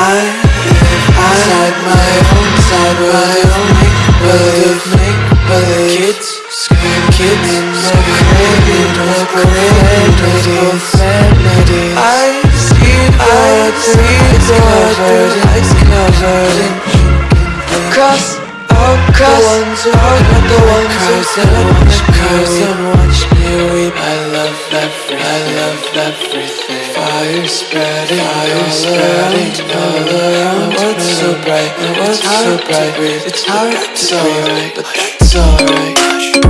inside my own, inside my own make-believe, make-believe Kids, scream kids, screaming with profanity I see blood, see blood, eyes covered in Cross out, cross. The ones are not the ones who watch, curse and watch me weep. I love everything, I love everything Fire spreading, around What's so bright, what's so bright? It's hard to breathe, but that's alright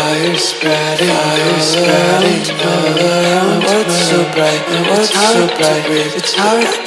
Fire spreading, fire spreading all around. What's so bright, what's so bright? It's hard